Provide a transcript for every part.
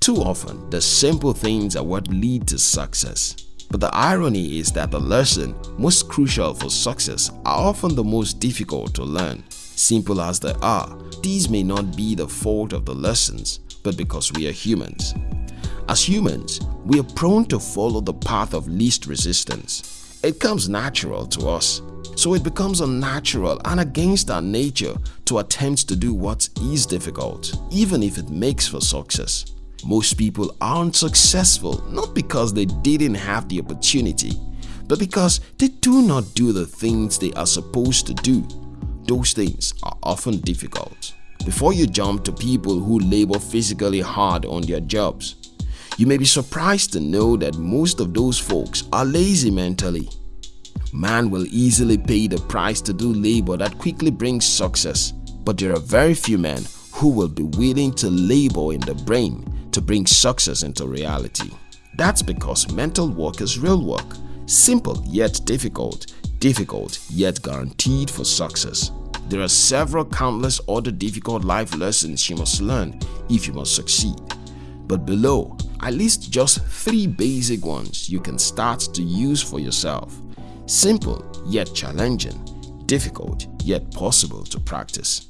Too often, the simple things are what lead to success. But the irony is that the lesson most crucial for success are often the most difficult to learn. Simple as they are, these may not be the fault of the lessons, but because we are humans. As humans, we are prone to follow the path of least resistance. It comes natural to us, so it becomes unnatural and against our nature to attempt to do what is difficult, even if it makes for success. Most people aren't successful not because they didn't have the opportunity, but because they do not do the things they are supposed to do. Those things are often difficult. Before you jump to people who labor physically hard on their jobs, you may be surprised to know that most of those folks are lazy mentally. Man will easily pay the price to do labor that quickly brings success, but there are very few men who will be willing to labor in the brain to bring success into reality. That's because mental work is real work, simple yet difficult, difficult yet guaranteed for success. There are several countless other difficult life lessons you must learn if you must succeed. But below, I list just three basic ones you can start to use for yourself. Simple yet challenging, difficult yet possible to practice.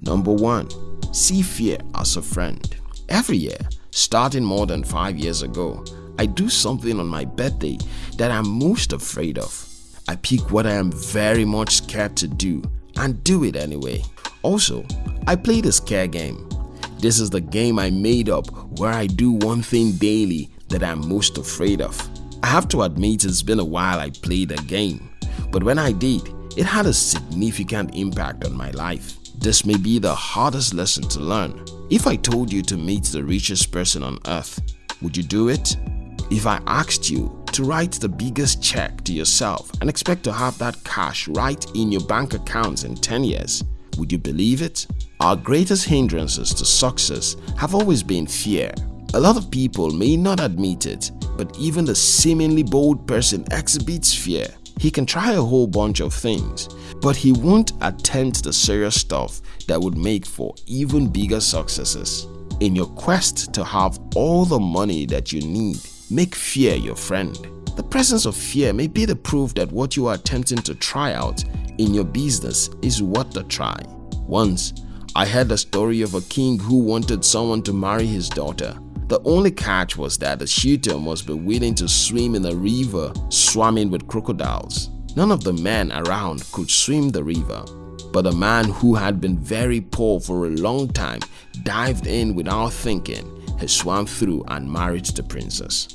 Number 1. See fear as a friend. Every year, starting more than 5 years ago, I do something on my birthday that I'm most afraid of. I pick what I am very much scared to do and do it anyway. Also, I play the scare game. This is the game I made up where I do one thing daily that I'm most afraid of. I have to admit it's been a while I played the game, but when I did, it had a significant impact on my life. This may be the hardest lesson to learn. If I told you to meet the richest person on earth, would you do it? If I asked you to write the biggest check to yourself and expect to have that cash right in your bank accounts in 10 years, would you believe it? Our greatest hindrances to success have always been fear. A lot of people may not admit it, but even the seemingly bold person exhibits fear. He can try a whole bunch of things, but he won't attempt the serious stuff that would make for even bigger successes. In your quest to have all the money that you need, make fear your friend. The presence of fear may be the proof that what you are attempting to try out in your business is worth the try. Once, I heard the story of a king who wanted someone to marry his daughter. The only catch was that the shooter must be willing to swim in a river swarming with crocodiles. None of the men around could swim the river, but a man who had been very poor for a long time dived in without thinking. He swam through and married the princess.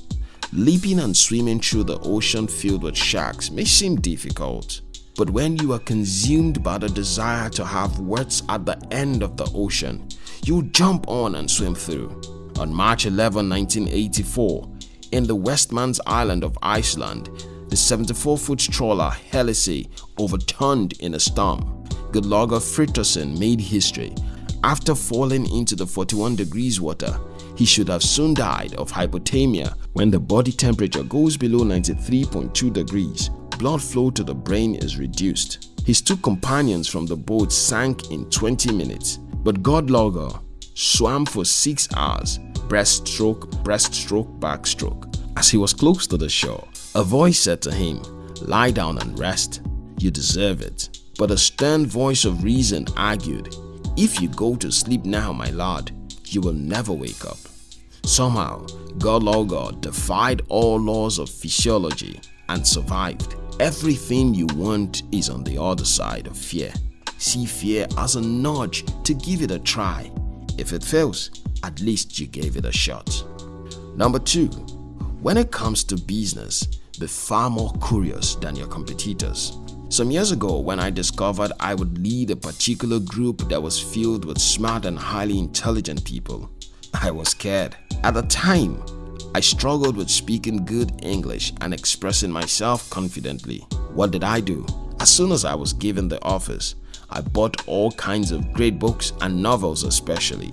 Leaping and swimming through the ocean filled with sharks may seem difficult, but when you are consumed by the desire to have words at the end of the ocean, you jump on and swim through. On March 11, 1984, in the Westmans Island of Iceland, the 74-foot trawler Hellisey overturned in a storm. Gudlaugur Fridthorsson made history. After falling into the 41 degrees water, he should have soon died of hypothermia when the body temperature goes below 93.2 degrees. Blood flow to the brain is reduced. His two companions from the boat sank in 20 minutes, but Gudlaugur swam for 6 hours, breaststroke, breaststroke, backstroke. As he was close to the shore, a voice said to him, lie down and rest, you deserve it. But a stern voice of reason argued, if you go to sleep now my lord, you will never wake up. Somehow, Gudlaugur defied all laws of physiology and survived. Everything you want is on the other side of fear. See fear as a nudge to give it a try if it fails, at least you gave it a shot. Number 2. When it comes to business, be far more curious than your competitors. Some years ago when I discovered I would lead a particular group that was filled with smart and highly intelligent people, I was scared. At the time, I struggled with speaking good English and expressing myself confidently. What did I do? As soon as I was given the office, I bought all kinds of great books and novels especially.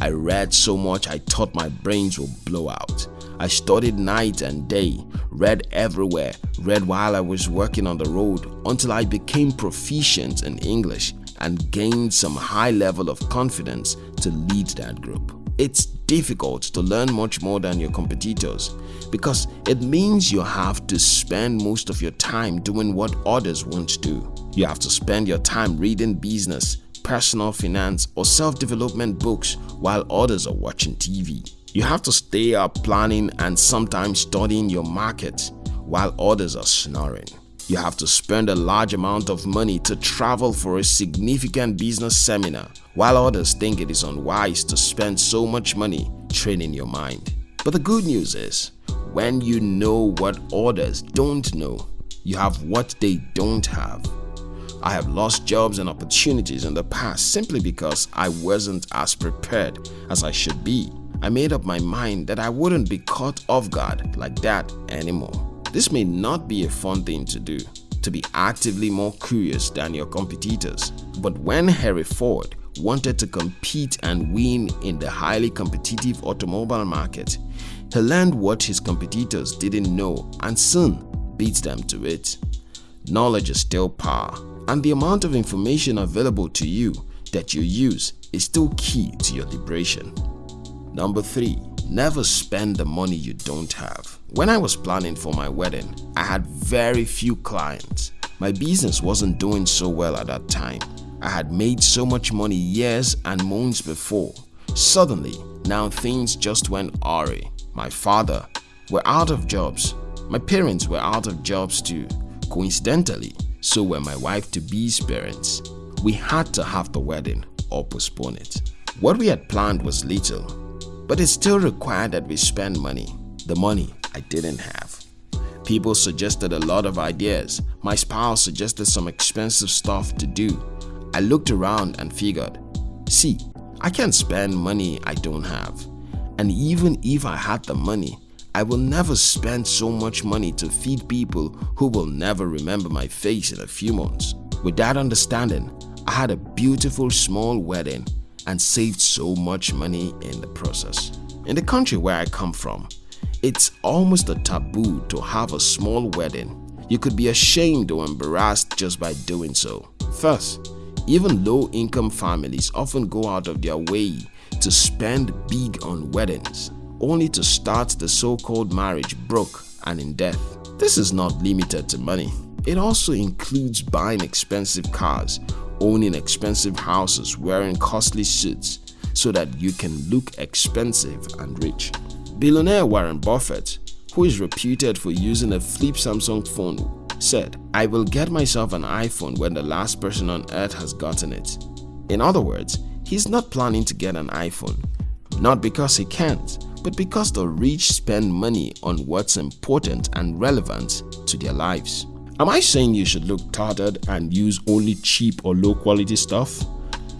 I read so much I thought my brains would blow out. I studied night and day, read everywhere, read while I was working on the road until I became proficient in English and gained some high level of confidence to lead that group. It's difficult to learn much more than your competitors because it means you have to spend most of your time doing what others won't do. You have to spend your time reading business, personal finance or self-development books while others are watching TV. You have to stay up planning and sometimes studying your market while others are snoring. You have to spend a large amount of money to travel for a significant business seminar while others think it is unwise to spend so much money training your mind. But the good news is, when you know what others don't know, you have what they don't have. I have lost jobs and opportunities in the past simply because I wasn't as prepared as I should be. I made up my mind that I wouldn't be caught off guard like that anymore. This may not be a fun thing to do, to be actively more curious than your competitors. But when Harry Ford wanted to compete and win in the highly competitive automobile market, he learned what his competitors didn't know and soon beat them to it. Knowledge is still power and the amount of information available to you that you use is still key to your liberation. Number 3. Never spend the money you don't have. When I was planning for my wedding, I had very few clients. My business wasn't doing so well at that time. I had made so much money years and months before. Suddenly, now things just went awry. My father were out of jobs. My parents were out of jobs too. Coincidentally, so were my wife-to-be's parents. We had to have the wedding or postpone it. What we had planned was little, but it still required that we spend money, the money I didn't have. People suggested a lot of ideas. My spouse suggested some expensive stuff to do. I looked around and figured, see, I can't spend money I don't have. And even if I had the money, I will never spend so much money to feed people who will never remember my face in a few months. With that understanding, I had a beautiful small wedding and saved so much money in the process. In the country where I come from, it's almost a taboo to have a small wedding. You could be ashamed or embarrassed just by doing so. First, even low-income families often go out of their way to spend big on weddings, only to start the so-called marriage broke and in debt. This is not limited to money. It also includes buying expensive cars owning expensive houses, wearing costly suits so that you can look expensive and rich. Billionaire Warren Buffett, who is reputed for using a flip Samsung phone, said, I will get myself an iPhone when the last person on earth has gotten it. In other words, he's not planning to get an iPhone, not because he can't, but because the rich spend money on what's important and relevant to their lives. Am I saying you should look tattered and use only cheap or low quality stuff?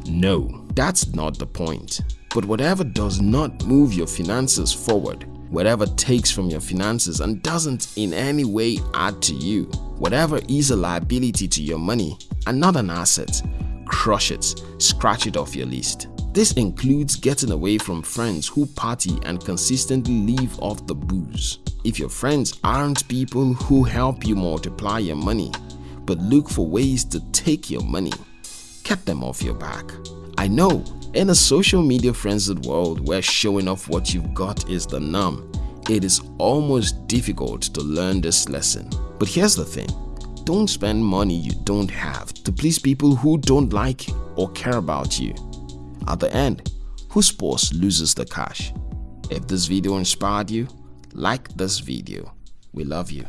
No, that's not the point. But whatever does not move your finances forward, whatever takes from your finances and doesn't in any way add to you, whatever is a liability to your money and not an asset, crush it, scratch it off your list. This includes getting away from friends who party and consistently live off the booze. If your friends aren't people who help you multiply your money, but look for ways to take your money, get them off your back. I know, in a social media frenzied world where showing off what you've got is the norm, it is almost difficult to learn this lesson. But here's the thing, don't spend money you don't have to please people who don't like or care about you. At the end, whose boss loses the cash? If this video inspired you, like this video. We love you.